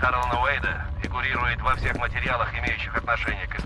Харрелана Уэйда фигурирует во всех материалах, имеющих отношение к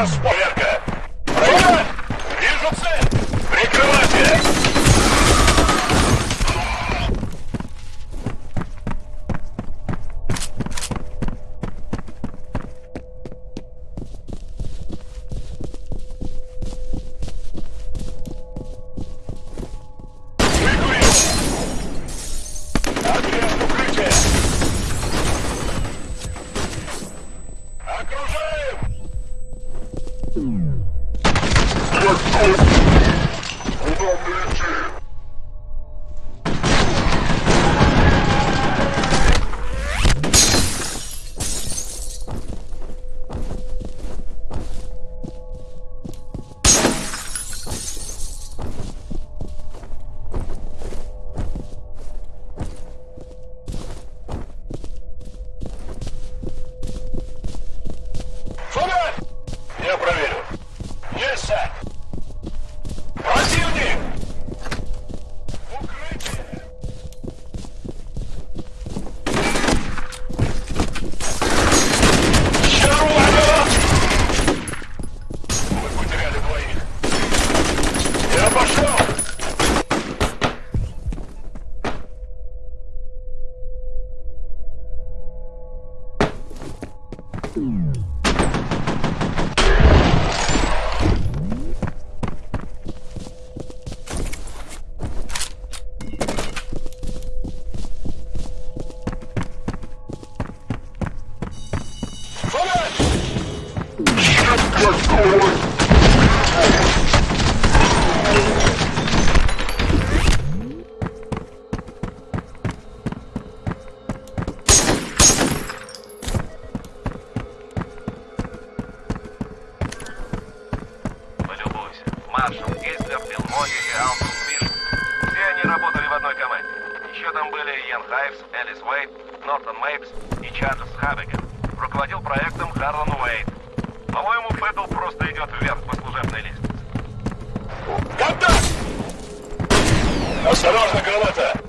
Last one. Let's go. Let's go! Осторожно, граната!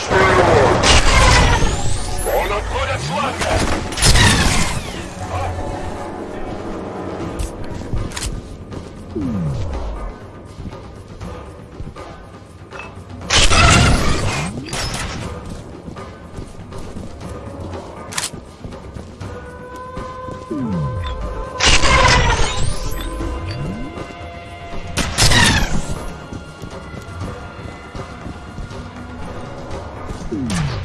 Strong. Ooh.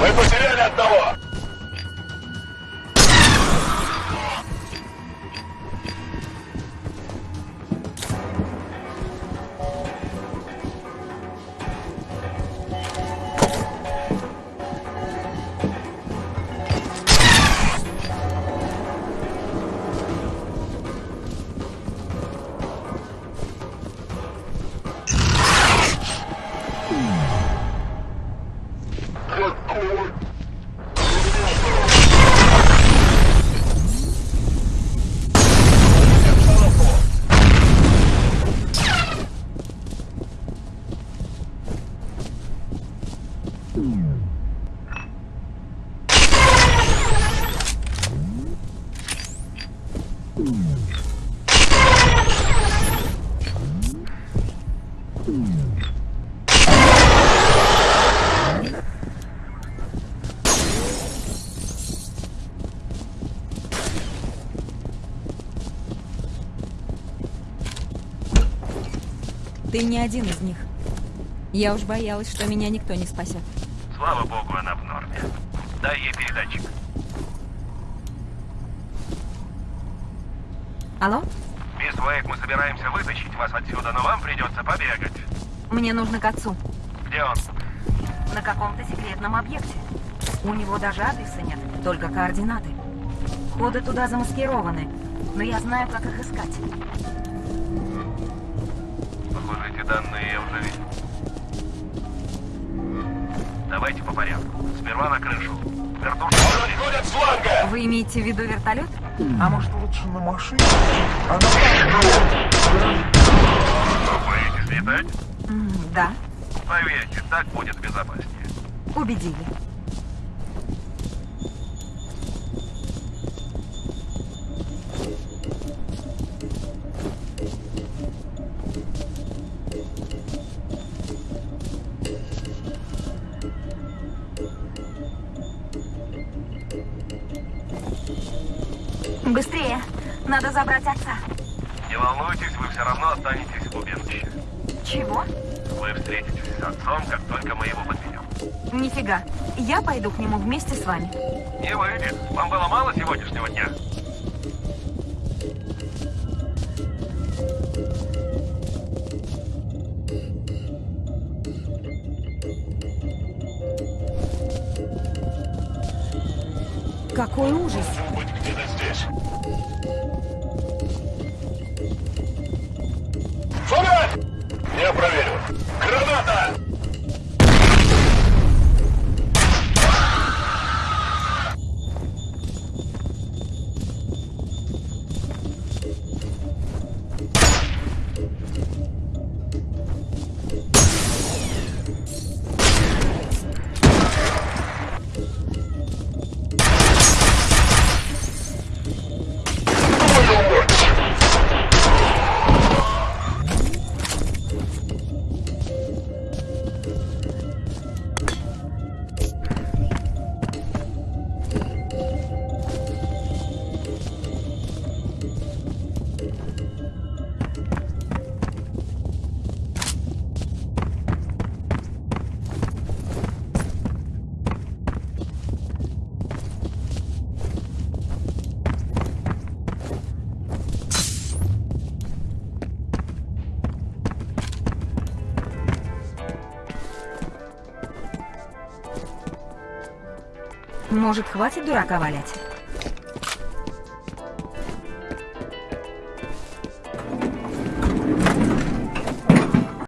Мы потеряли одного! Ты не один из них. Я уж боялась, что меня никто не спасет. Слава богу, она в норме. Дай ей передатчик. Алло? Мисс Уэйк, мы собираемся вытащить вас отсюда, но вам придется побегать. Мне нужно к отцу. Где он? На каком-то секретном объекте. У него даже адреса нет, только координаты. Ходы туда замаскированы, но я знаю, как их искать. Похоже, эти данные я уже видел. Давайте по порядку. Сперва на крышу. Вертушка. Он отходит с фланга! Вы имеете в виду вертолет? А может лучше на машине? Она Боитесь летать? Да, Поверьте, так будет безопаснее. убедили. Надо забрать отца. Не волнуйтесь, вы все равно останетесь в убежище. Чего? Вы встретитесь с отцом, как только мы его подведем. Нифига. Я пойду к нему вместе с вами. Не выйдет. Вам было мало сегодняшнего дня? Какой ужас! Может, хватит дурака валять?